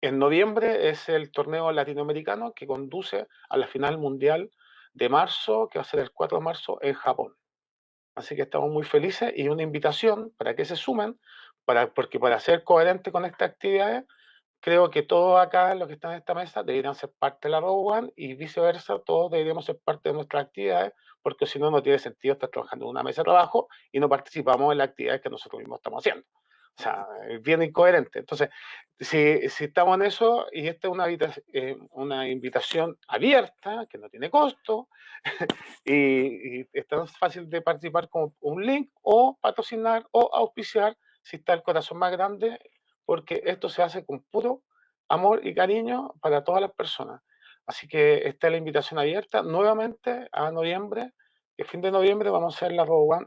en noviembre es el torneo latinoamericano que conduce a la final mundial de marzo, que va a ser el 4 de marzo en Japón. Así que estamos muy felices y una invitación para que se sumen, para, porque para ser coherente con estas actividades creo que todos acá, los que están en esta mesa, deberían ser parte de la One y viceversa, todos deberíamos ser parte de nuestras actividades, porque si no, no tiene sentido estar trabajando en una mesa de trabajo y no participamos en las actividades que nosotros mismos estamos haciendo. O sea, es bien incoherente. Entonces, si, si estamos en eso, y esta es una, eh, invitación abierta, que no tiene costo, [laughs] y, y, es tan fácil de participar como un link, o patrocinar, o auspiciar, si está el corazón más grande, porque esto se hace con puro amor y cariño para todas las personas. Así que esta es la invitación abierta nuevamente a noviembre. El fin de noviembre vamos a hacer la One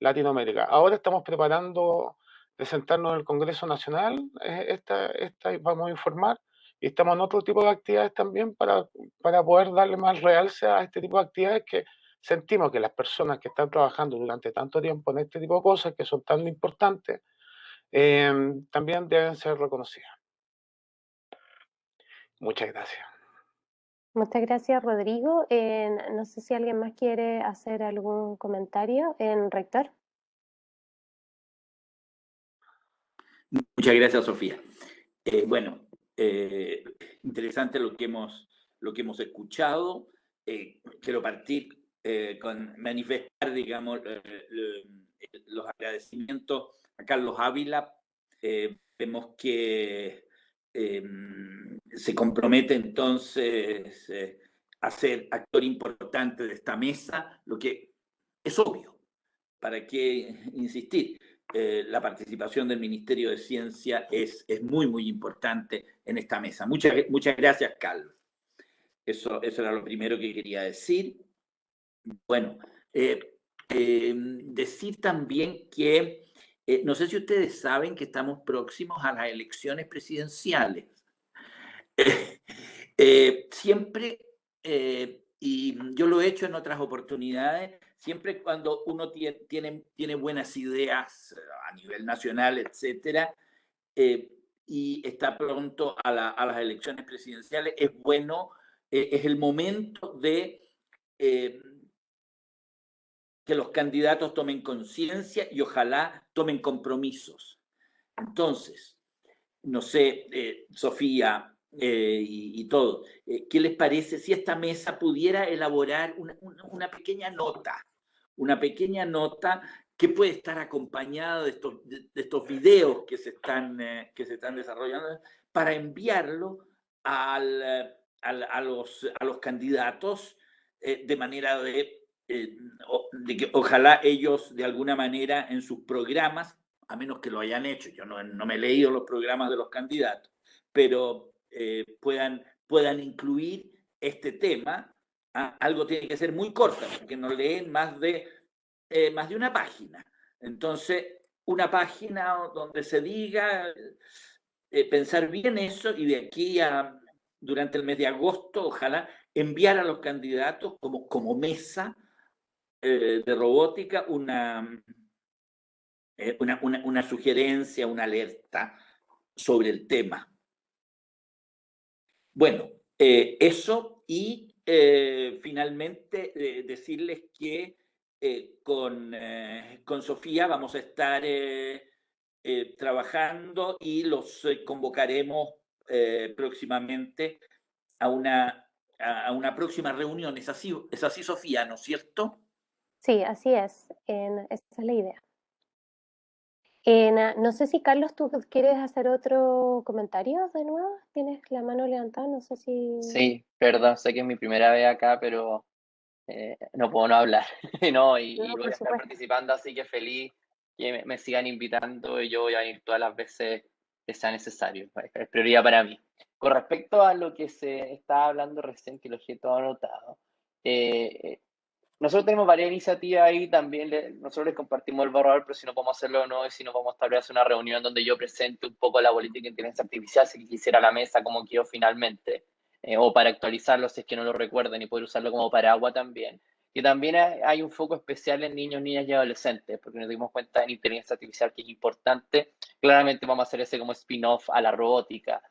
Latinoamérica. Ahora estamos preparando presentarnos en el Congreso Nacional, eh, esta, esta vamos a informar, y estamos en otro tipo de actividades también para, para poder darle más realce a este tipo de actividades que sentimos que las personas que están trabajando durante tanto tiempo en este tipo de cosas que son tan importantes, Em, también deben ser reconocidas. Muchas gracias. Muchas gracias, Rodrigo. no sé si alguien más quiere hacer algún comentario. En rector. Muchas gracias, Sofía. Eh, bueno, eh, interesante lo que hemos, lo que hemos escuchado. Eh, quiero partir con manifestar, digamos, los agradecimientos a Carlos Ávila, eh, vemos que em, se compromete entonces eh, a ser actor importante de esta mesa, lo que es obvio. ¿Para qué insistir? Eh, la participación del Ministerio de Ciencia es, es, muy, muy importante en esta mesa. Muchas, muchas gracias, Carlos. Eso, eso era lo primero que quería decir. Bueno, em, decir también que eh, no sé si ustedes saben que estamos próximos a las elecciones presidenciales. [laughs] Eh, siempre, y yo lo he hecho en otras oportunidades, siempre cuando uno tiene, tiene, tiene buenas ideas a nivel nacional, etcétera, y está pronto a, las elecciones presidenciales, es bueno, eh, es el momento de eh, que los candidatos tomen conciencia y ojalá tomen compromisos. Entonces, no sé, eh, Sofía y, todo, ¿qué les parece si esta mesa pudiera elaborar una, una pequeña nota? Una pequeña nota que puede estar acompañado de estos, de, estos videos que se, están, eh, que se están desarrollando para enviarlo al, eh, al, a, los, a los candidatos eh, de manera de, de, que ojalá ellos de alguna manera en sus programas, a menos que lo hayan hecho, yo no, me he leído los programas de los candidatos, pero puedan, puedan incluir este tema. ¿ah? Algo tiene que ser muy corto, porque no leen más de eh, más de una página. Entonces, una página donde se diga, eh, pensar bien eso y de aquí a durante el mes de agosto, ojalá enviar a los candidatos como, como mesa eh, de robótica una, una, una, sugerencia, una alerta sobre el tema. Bueno, eso y finalmente decirles que eh, con, eh, con, Sofía vamos a estar eh, trabajando y los convocaremos próximamente a una, a una próxima reunión. ¿Es así, es así, Sofía, no es cierto? Sí, así es. esa es la idea. Ah, no sé si Carlos, tú quieres hacer otro comentario de nuevo. Tienes la mano levantada, no sé si. Sí, perdón, sé que es mi primera vez acá, pero eh, no puedo no hablar, [laughs] ¿no? Y, voy a estar participando, así que feliz que me, sigan invitando y yo voy a ir todas las veces que sea necesario, es prioridad para mí. Con respecto a lo que se estaba hablando recién, que lo he todo anotado, eh, nosotros tenemos varias iniciativas ahí, también nosotros les compartimos el borrador, pero si no podemos hacerlo o no, y si no tal vez hacer una reunión donde yo presente un poco la política de inteligencia artificial, si quisiera la mesa como quiero finalmente. Eh, o para actualizarlo si es que no lo recuerdan y poder usarlo como paraguas también. Y también hay un foco especial en niños, niñas y adolescentes, porque nos dimos cuenta en inteligencia artificial que es importante. Claramente vamos a hacer ese como spin-off a la robótica.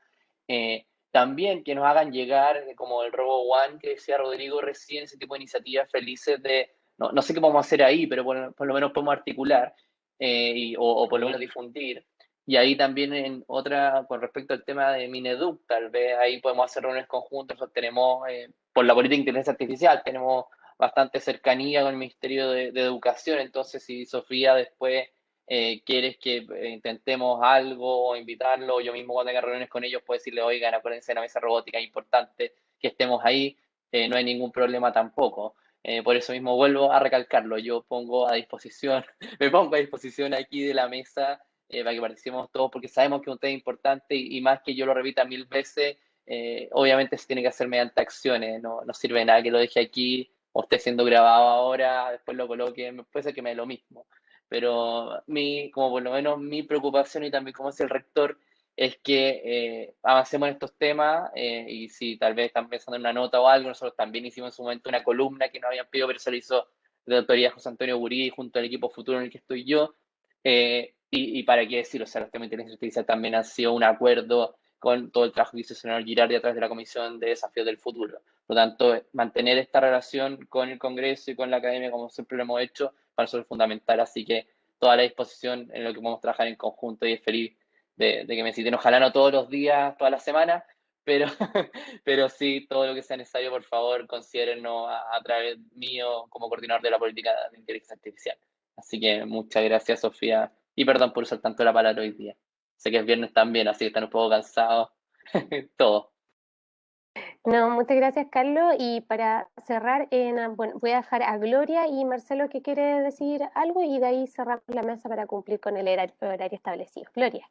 Eh, también que nos hagan llegar, eh, como el Robo One que decía Rodrigo recién, ese tipo de iniciativas felices de, no, no sé qué vamos a hacer ahí, pero por, por lo menos podemos articular y, o, o, por lo menos difundir. Y ahí también en otra, con respecto al tema de Mineduc, tal vez ahí podemos hacer reuniones conjuntas, tenemos, eh, por la política de inteligencia artificial, tenemos bastante cercanía con el Ministerio de, Educación, entonces si Sofía después eh, quieres que eh, intentemos algo o invitarlo, yo mismo cuando tenga reuniones con ellos puedo decirle, oigan, acuérdense de la mesa robótica, es importante que estemos ahí, no hay ningún problema tampoco. por eso mismo vuelvo a recalcarlo, yo pongo a disposición, [laughs] me pongo a disposición aquí de la mesa eh, para que participemos todos, porque sabemos que es un tema importante y, más que yo lo repita mil veces, eh, obviamente se tiene que hacer mediante acciones, no, no sirve nada que lo deje aquí o esté siendo grabado ahora, después lo coloque, puede ser que me dé lo mismo. Pero mi, como por lo menos mi preocupación y también como es el rector, es que eh, avancemos en estos temas y si tal vez están pensando en una nota o algo, nosotros también hicimos en su momento una columna que no habían pedido, pero se lo hizo de autoridad José Antonio Burí junto al equipo futuro en el que estoy yo, y, para qué decirlo, o sea, los temas de inteligencia artificial también han sido un acuerdo con todo el trabajo que hizo el señor Girardi a través de la Comisión de Desafíos del Futuro. Por lo tanto, mantener esta relación con el Congreso y con la Academia, como siempre lo hemos hecho, para fundamental. Así que toda la disposición en lo que podemos trabajar en conjunto y es feliz de, que me citen. Ojalá no todos los días, todas las semanas, pero, [laughs] pero sí, todo lo que sea necesario, por favor, considérennos a, a través mío como coordinador de la política de inteligencia artificial. Así que muchas gracias, Sofía, y perdón por usar tanto la palabra hoy día. Sé que es viernes también, así que están un poco cansados. [laughs] Todo. No, muchas gracias, Carlos. Y para cerrar, bueno, voy a dejar a Gloria y Marcelo que quiere decir algo y de ahí cerramos la mesa para cumplir con el horario establecido. Gloria.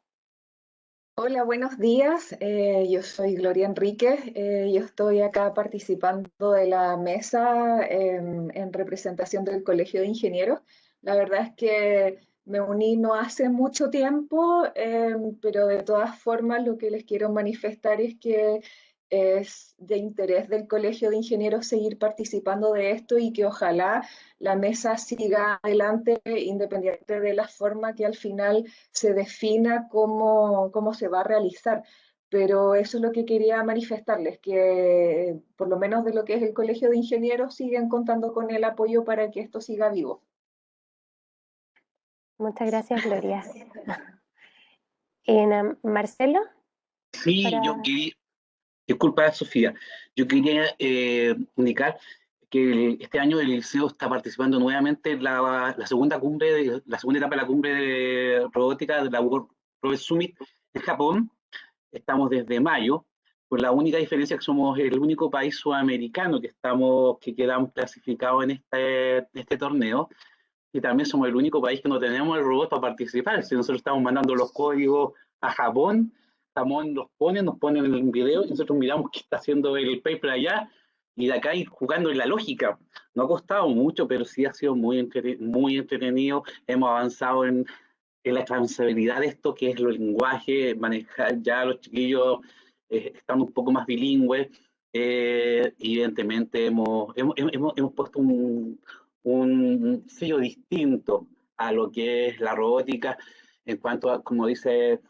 Hola, buenos días. Eh, yo soy Gloria Enrique. Eh, yo estoy acá participando de la mesa en representación del Colegio de Ingenieros. La verdad es que me uní no hace mucho tiempo, em, pero de todas formas lo que les quiero manifestar es que es de interés del Colegio de Ingenieros seguir participando de esto y que ojalá la mesa siga adelante independiente de la forma que al final se defina cómo, cómo se va a realizar. Pero eso es lo que quería manifestarles, que por lo menos de lo que es el Colegio de Ingenieros siguen contando con el apoyo para que esto siga vivo. Muchas gracias, Gloria. [laughs] en, Marcelo. Sí, yo quería, disculpa Sofía, yo quería eh, indicar que este año el liceo está participando nuevamente en la, segunda cumbre, de, la segunda etapa de la cumbre de robótica de la World Robot Summit en Japón. Estamos desde mayo, con la única diferencia que somos el único país sudamericano que estamos, que quedamos clasificados en este, este torneo y también somos el único país que no tenemos el robot para participar. Si nosotros estamos mandando los códigos a Japón, Japón los pone, nos ponen el video y nosotros miramos qué está haciendo el paper allá y de acá ir jugando en la lógica. No ha costado mucho, pero sí ha sido muy, muy entretenido. Hemos avanzado en, en la transferabilidad de esto, que es el lenguaje, manejar ya los chiquillos eh, están un poco más bilingües. Eh, evidentemente hemos, hemos, hemos, hemos puesto un, un sello distinto a lo que es la robótica en cuanto a, como dice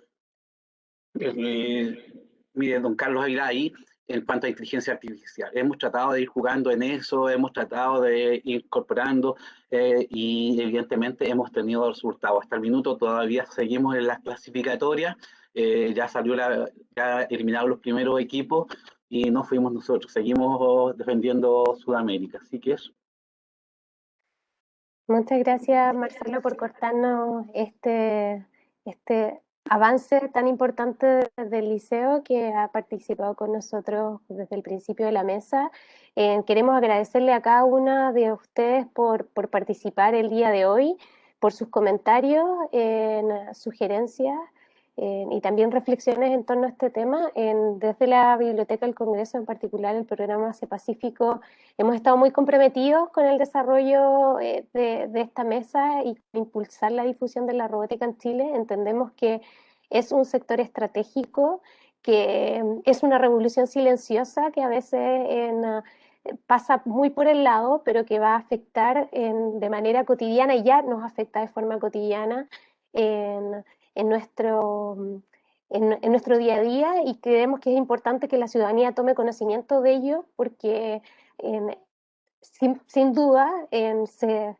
mire, don Carlos ahí, en cuanto a inteligencia artificial. Hemos tratado de ir jugando en eso, hemos tratado de ir incorporando eh, y evidentemente hemos tenido resultados. Hasta el minuto todavía seguimos en las clasificatorias, eh, ya salió la, ya eliminaron los primeros equipos y no fuimos nosotros, seguimos defendiendo Sudamérica. Así que eso. Muchas gracias, Marcelo, por cortarnos este, este avance tan importante del liceo que ha participado con nosotros desde el principio de la mesa. Eh, queremos agradecerle a cada una de ustedes por, por participar el día de hoy, por sus comentarios, en sugerencias y también reflexiones en torno a este tema. desde la Biblioteca del Congreso, en particular el programa C Pacífico, hemos estado muy comprometidos con el desarrollo eh, de, esta mesa y impulsar la difusión de la robótica en Chile. Entendemos que es un sector estratégico, que es una revolución silenciosa que a veces en, pasa muy por el lado, pero que va a afectar de manera cotidiana y ya nos afecta de forma cotidiana en, en nuestro, en, nuestro día a día y creemos que es importante que la ciudadanía tome conocimiento de ello porque sin, sin, duda se,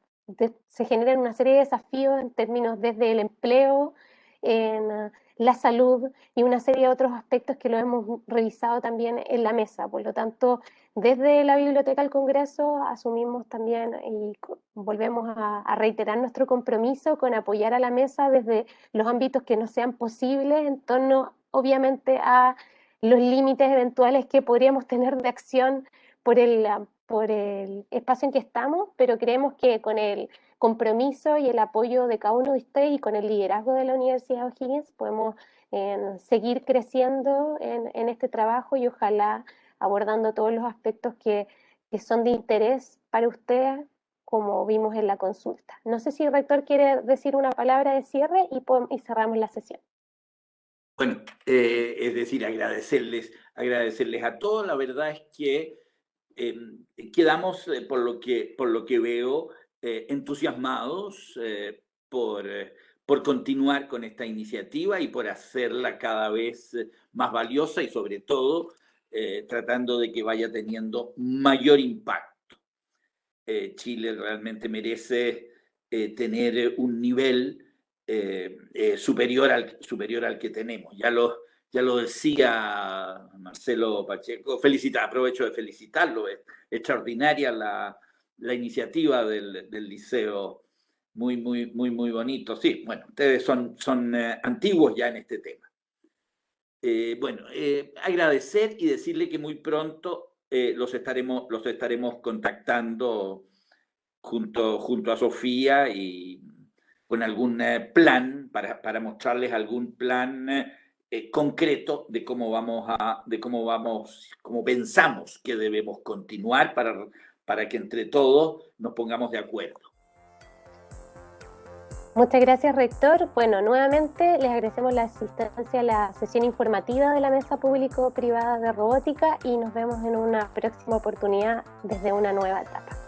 se generan una serie de desafíos en términos desde el empleo, en la salud y una serie de otros aspectos que lo hemos revisado también en la mesa. Por lo tanto, desde la Biblioteca del Congreso asumimos también y volvemos a, reiterar nuestro compromiso con apoyar a la mesa desde los ámbitos que no sean posibles en torno, obviamente, a los límites eventuales que podríamos tener de acción por el, por el espacio en que estamos, pero creemos que con el compromiso y el apoyo de cada uno de ustedes y con el liderazgo de la Universidad de O'Higgins podemos eh, seguir creciendo en, en, este trabajo y ojalá abordando todos los aspectos que, que son de interés para ustedes, como vimos en la consulta. No sé si el rector quiere decir una palabra de cierre y, cerramos la sesión. Bueno, eh, es decir, agradecerles, agradecerles a todos. La verdad es que quedamos, eh, por, lo que, por lo que veo, eh, entusiasmados eh, por, por continuar con esta iniciativa y por hacerla cada vez más valiosa y sobre todo tratando de que vaya teniendo mayor impacto. Chile realmente merece tener un nivel superior, al, superior al que tenemos. Ya lo, ya lo decía Marcelo Pacheco, felicita, aprovecho de felicitarlo, es extraordinaria la, la iniciativa del, liceo, muy, muy, muy, muy bonito. Sí, bueno, ustedes son, son eh, antiguos ya en este tema. Eh, bueno, eh, agradecer y decirle que muy pronto los, estaremos, los estaremos contactando junto, junto a Sofía y con algún plan, para, para, mostrarles algún plan concreto de cómo vamos a, de cómo vamos, cómo pensamos que debemos continuar para para que entre todos nos pongamos de acuerdo. Muchas gracias, rector. Bueno, nuevamente les agradecemos la asistencia a la sesión informativa de la Mesa Público-Privada de Robótica y nos vemos en una próxima oportunidad desde una nueva etapa.